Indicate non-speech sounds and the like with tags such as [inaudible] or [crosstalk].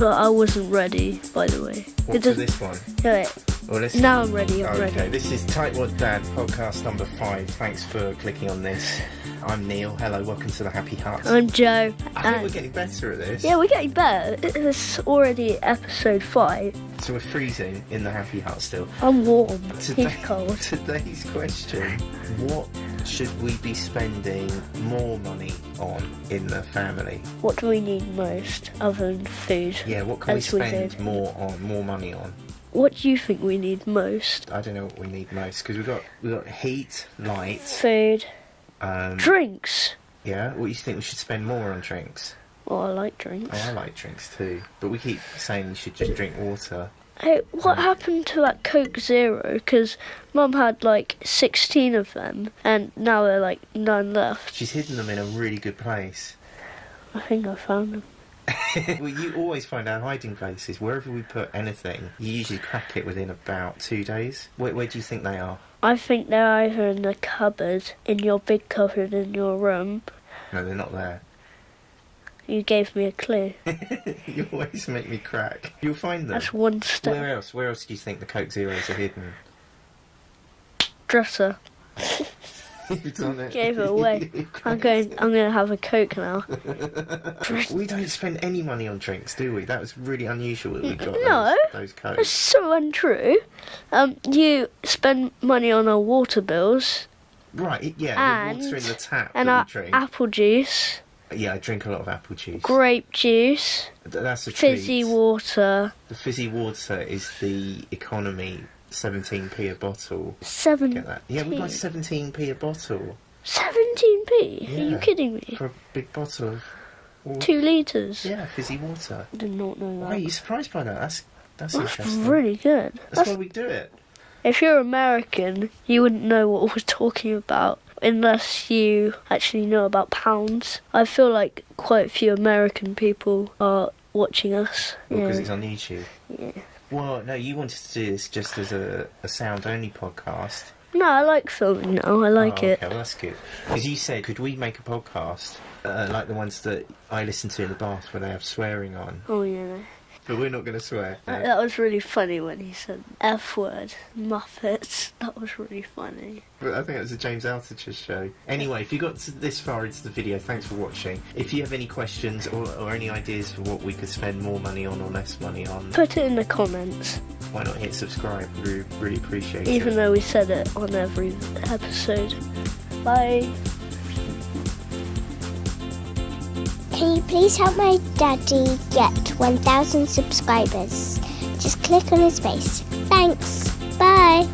but I wasn't ready, by the way. What It for this one? Wait, Well, let's now I'm ready, I'm Okay, ready. this is Tightwad Dad podcast number five. Thanks for clicking on this. I'm Neil. Hello, welcome to the Happy Hut. I'm Joe. I think we're getting better at this. yeah, we're getting better. It's already episode five. So we're freezing in the Happy Hut still. I'm warm. Today- He's cold. [laughs] Today's question: What should we be spending more money on in the family? What do we need most other than food? Yeah, what can As we spend more on, more money on? What do you think we need most? I don't know what we need most because we've got we've got heat, light. Food, Um, drinks. yeah, what do you think we should spend more on drinks? Oh, I like drinks. Oh, I like drinks too, but we keep saying you should just drink water. Hey, what happened to that Coke Zero? Because Mum had like 16 of them, and now there are like none left. She's hidden them in a really good place. I think I found them. [laughs] well, you always find our hiding places. Wherever we put anything, you usually crack it within about two days. Where, where do you think they are? I think they're either in the cupboard, in your big cupboard in your room. No, they're not there. You gave me a clue. [laughs] you always make me crack. You'll find them. That's one step. Where else? Where else do you think the Coke Zeros are hidden? Dresser. [laughs] [laughs] You've done it. Gave it away. I'm going. I'm going to have a Coke now. [laughs] We don't spend any money on drinks, do we? That was really unusual that we got No. those, those That's so untrue. Um, you spend money on our water bills Right, yeah, the water in And- the tap and our apple juice, yeah, I drink a lot of apple juice. grape juice, That's a fizzy treat. water. The fizzy water is the economy 17p a bottle. Seven. Get that? Yeah, we got 17p a bottle 17p? Are you kidding me? for a big bottle of water. Two litres? Yeah, fizzy water. Did not know Why are you surprised by that? That's that's, That's interesting. really good. That's That's, why we do it. if you're American, you wouldn't know what we're talking about unless you actually know about pounds. I feel like quite a few American people are watching us. Because Yeah. it's on YouTube. Yeah. Well, no, you wanted to do this just as a, a sound only podcast. No, I like filming now. I like oh, it. Okay, well that's good. Because you said, could we make a podcast uh, like the ones that I listen to in the bath where they have swearing on? Oh yeah. But we're not going to swear. That, that was really funny when he said F word, Muppets. [laughs] That was really funny. But I think it was a James Altucher show. Anyway, if you got this far into the video, thanks for watching. If you have any questions or, or any ideas for what we could spend more money on or less money on, Put it in the comments, why not hit subscribe? We really appreciate even it. Even though we said it on every episode. Bye. Can you please help my daddy get 1,000 subscribers? Just click on his face. Thanks. Bye.